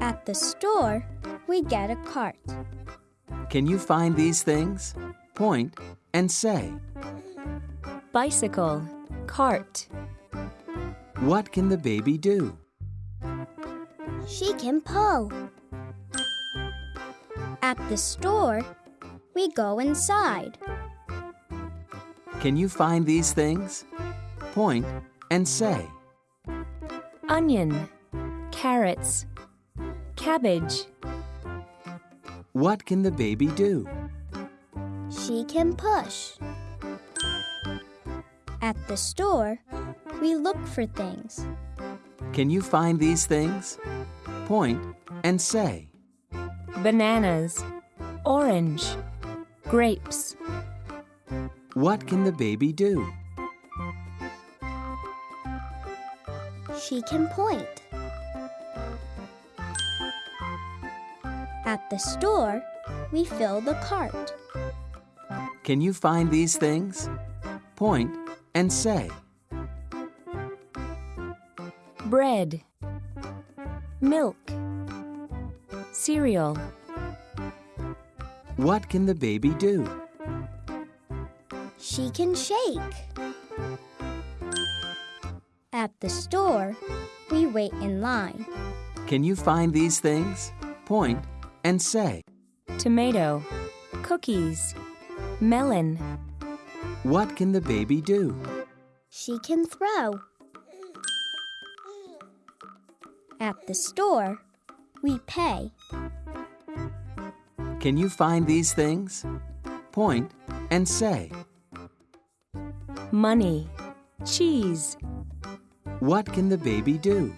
At the store, we get a cart. Can you find these things? Point and say. bicycle, cart, What can the baby do? She can pull. At the store, we go inside. Can you find these things? Point and say. onion, carrots, cabbage, What can the baby do? She can push. At the store, we look for things. Can you find these things? Point and say. Bananas, orange, grapes, What can the baby do? She can point. At the store, we fill the cart. Can you find these things? Point and say. bread, milk, cereal, What can the baby do? She can shake. At the store, we wait in line. Can you find these things? Point and say. tomato, cookies, melon, What can the baby do? She can throw. At the store, we pay. Can you find these things? Point and say. money, cheese, What can the baby do?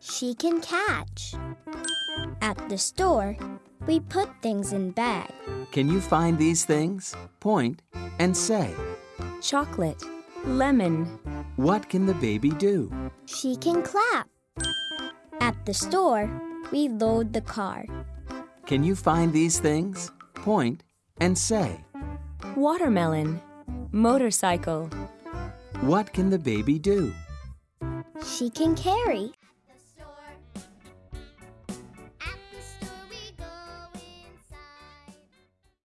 She can catch. At the store, we put things in bag. Can you find these things? Point and say. chocolate, lemon, What can the baby do? She can clap. At the store, we load the car. Can you find these things? Point and say. watermelon, motorcycle, What can the baby do? She can carry.